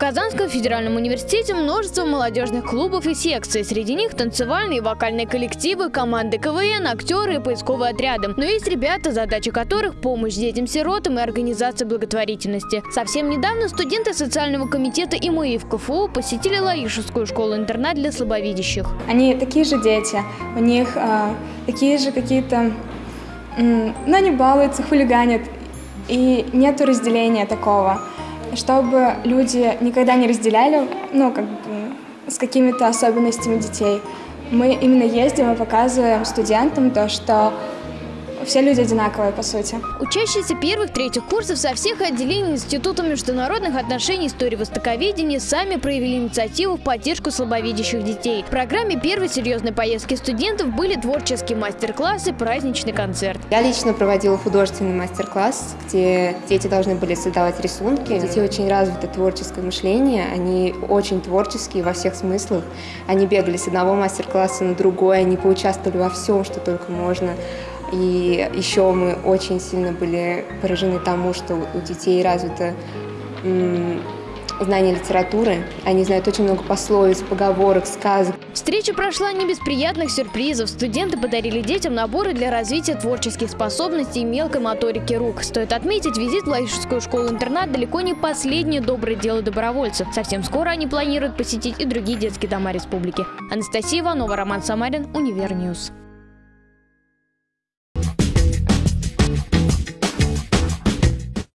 Казанском федеральном университете множество молодежных клубов и секций. Среди них танцевальные и вокальные коллективы, команды КВН, актеры и поисковые отряды. Но есть ребята, задача которых – помощь детям-сиротам и организация благотворительности. Совсем недавно студенты социального комитета ИМИ в КФУ посетили Лаишевскую школу-интернат для слабовидящих. Они такие же дети, у них э, такие же какие-то... Но они балуются, хулиганят, и нет разделения такого чтобы люди никогда не разделяли, ну, как бы, с какими-то особенностями детей. Мы именно ездим и показываем студентам то, что все люди одинаковые, по сути. Учащиеся первых-третьих курсов со всех отделений Института международных отношений истории востоковедения сами проявили инициативу в поддержку слабовидящих детей. В программе первой серьезной поездки студентов были творческие мастер-классы, праздничный концерт. Я лично проводила художественный мастер-класс, где дети должны были создавать рисунки. У детей очень развито творческое мышление, они очень творческие во всех смыслах. Они бегали с одного мастер-класса на другой, они поучаствовали во всем, что только можно. И еще мы очень сильно были поражены тому, что у детей развито знание литературы. Они знают очень много пословиц, поговорок, сказок. Встреча прошла не без приятных сюрпризов. Студенты подарили детям наборы для развития творческих способностей и мелкой моторики рук. Стоит отметить, визит в Лаишевскую школу-интернат далеко не последнее доброе дело добровольцев. Совсем скоро они планируют посетить и другие детские дома республики. Анастасия Иванова, Роман Самарин, Универньюз.